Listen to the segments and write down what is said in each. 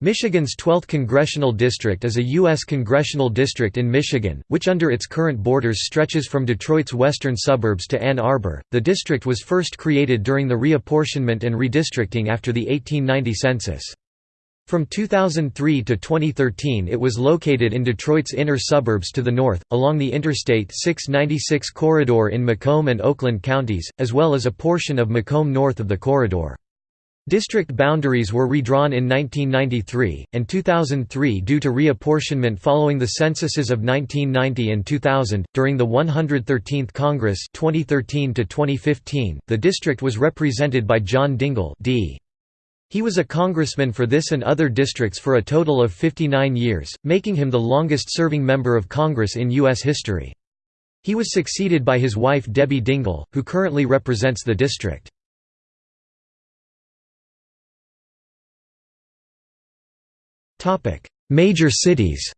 Michigan's 12th Congressional District is a U.S. congressional district in Michigan, which under its current borders stretches from Detroit's western suburbs to Ann Arbor. The district was first created during the reapportionment and redistricting after the 1890 census. From 2003 to 2013 it was located in Detroit's inner suburbs to the north, along the Interstate 696 corridor in Macomb and Oakland counties, as well as a portion of Macomb north of the corridor. District boundaries were redrawn in 1993, and 2003 due to reapportionment following the censuses of 1990 and 2000. During the 113th Congress 2013 -2015, the district was represented by John Dingell D. He was a congressman for this and other districts for a total of 59 years, making him the longest-serving member of Congress in U.S. history. He was succeeded by his wife Debbie Dingell, who currently represents the district. Major cities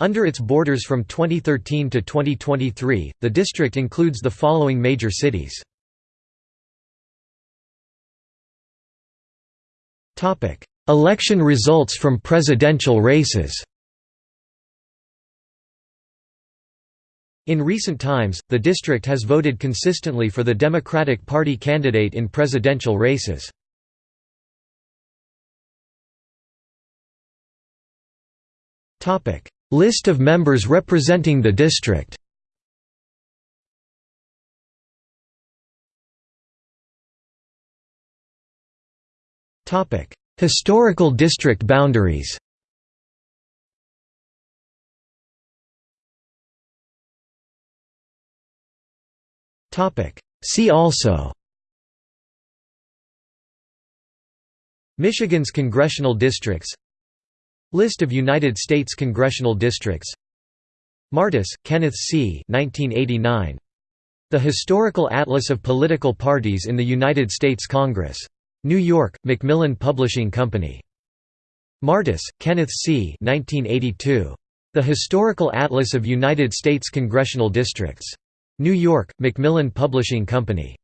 Under its borders from 2013 to 2023, the district includes the following major cities. Election results from presidential races In recent times, the district has voted consistently for the Democratic Party candidate in presidential races. Topic: List of members representing the district. Topic: Historical district boundaries. Topic: See also. Michigan's congressional districts List of United States congressional districts Martis, Kenneth C. 1989. The Historical Atlas of Political Parties in the United States Congress. New York, Macmillan Publishing Company. Martis, Kenneth C. 1982. The Historical Atlas of United States Congressional Districts. New York, Macmillan Publishing Company.